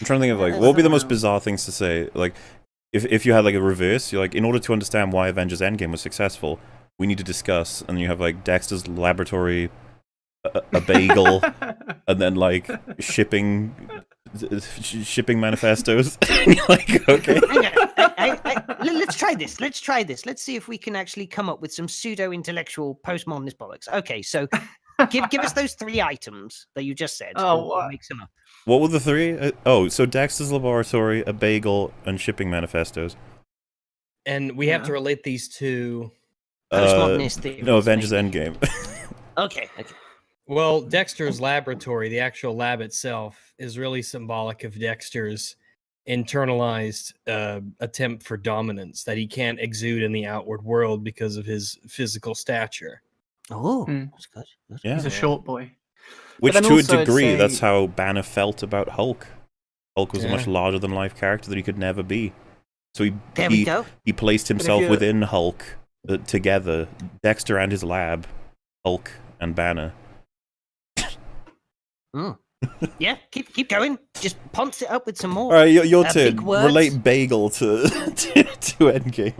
I'm trying to think of like what would be the most bizarre things to say. Like, if if you had like a reverse, you're like, in order to understand why Avengers Endgame was successful, we need to discuss, and you have like Dexter's laboratory, a, a bagel, and then like shipping shipping manifestos. like, okay. I, I, let's try this. Let's try this. Let's see if we can actually come up with some pseudo intellectual postmodernist bollocks. Okay, so give give us those three items that you just said. Oh, we'll, what? mix them up. What were the three? Uh, oh, so Dexter's laboratory, a bagel, and shipping manifestos. And we have to relate these to. Uh, Postmodernist no, Avengers maybe. Endgame. Okay, okay. Well, Dexter's laboratory, the actual lab itself, is really symbolic of Dexter's internalized uh, attempt for dominance that he can't exude in the outward world because of his physical stature. Oh, Hmm. that's good. That's Yeah. He's a short boy. Which, to a also I'd degree, that's how Banner felt about Hulk. Hulk was a much larger than life character that he could never be. So he There he, we go. he placed himself within Hulk uh, together. Dexter and his lab, Hulk and Banner. Yeah, keep keep going. Just ponce it up with some more. All right, your, your Uh, turn. Relate bagel to to, to Endgame.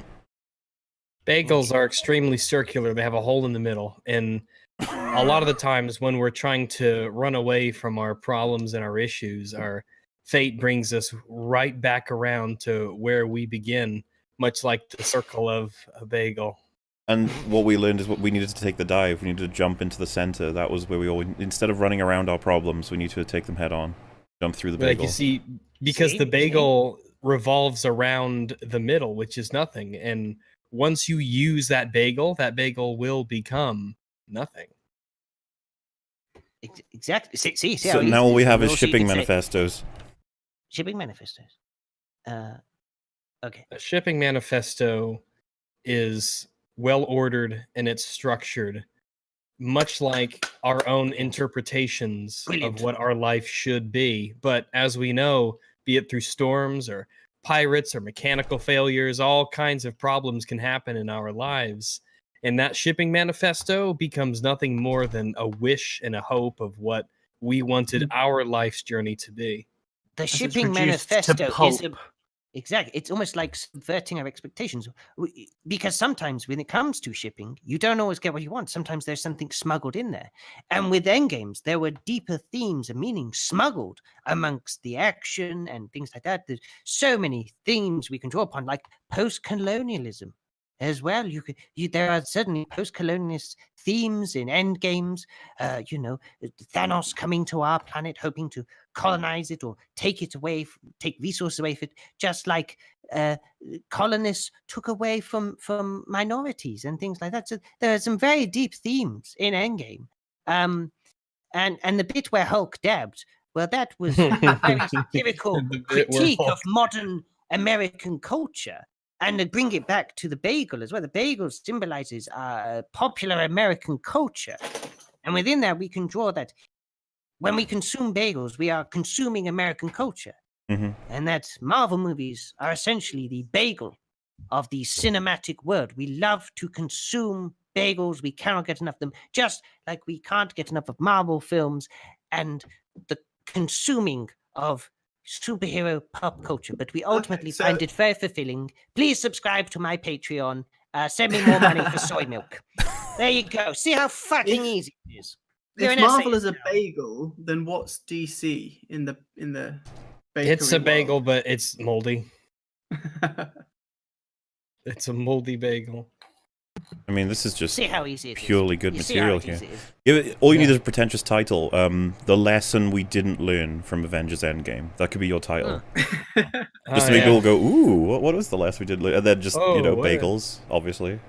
Bagels are extremely circular. They have a hole in the middle. And a lot of the times when we're trying to run away from our problems and our issues, our fate brings us right back around to where we begin, much like the circle of a bagel. And what we learned is what we needed to take the dive. We needed to jump into the center. That was where we all instead of running around our problems, we need to take them head on. Jump through the Like bagel. you see, because See? the See? bagel revolves around the middle, which is nothing. And once you use that bagel, that bagel will become nothing. Exactly. See, see, see so now all we have We'll is shipping if it's a- manifestos. Shipping manifestos. Uh, okay. A shipping manifesto is well ordered and it's structured, much like our own interpretations Brilliant. of what our life should be. But as we know, be it through storms or pirates or mechanical failures, all kinds of problems can happen in our lives. And that shipping manifesto becomes nothing more than a wish and a hope of what we wanted our life's journey to be. The As shipping manifesto is a, pulp. Exactly. It's almost like subverting our expectations, because sometimes when it comes to shipping, you don't always get what you want. Sometimes there's something smuggled in there, and with Endgames, there were deeper themes and meanings smuggled amongst the action and things like that. There's so many themes we can draw upon, like post-colonialism as well. You could, you, there are certainly post-colonialist themes in Endgames. Uh, you know, Thanos coming to our planet, hoping to colonize it or take it away, take resources away from it, just like uh, colonists took away from from minorities and things like that. So there are some very deep themes in Endgame. Um, and and the bit where Hulk dabbed, well, that was a very satirical The bit where critique of modern American culture. And to bring it back to the bagel as well, the bagel symbolizes uh, popular American culture. And within that, we can draw that when we consume bagels, we are consuming American culture. Mhm. And that Marvel movies are essentially the bagel of the cinematic world. We love to consume bagels. We cannot get enough of them, just like we can't get enough of Marvel films and the consuming of superhero pop culture. But we ultimately so- find it very fulfilling. Please subscribe to my Patreon. Uh, send me more money for soy milk. There you go. See how fucking If- easy it is. You're If Marvel is a now. bagel, then what's DC in the in the? It's a bakery bagel, but it's moldy. It's a moldy bagel. I mean, this is just See how easy it is. purely good You material here. Give it, all you need is a pretentious title. Um, the lesson we didn't learn from Avengers Endgame. That could be your title. Just Oh, to make yeah. people go, ooh, what, what was the lesson we did learn? And then just, Oh, you know, what a- bagels, obviously.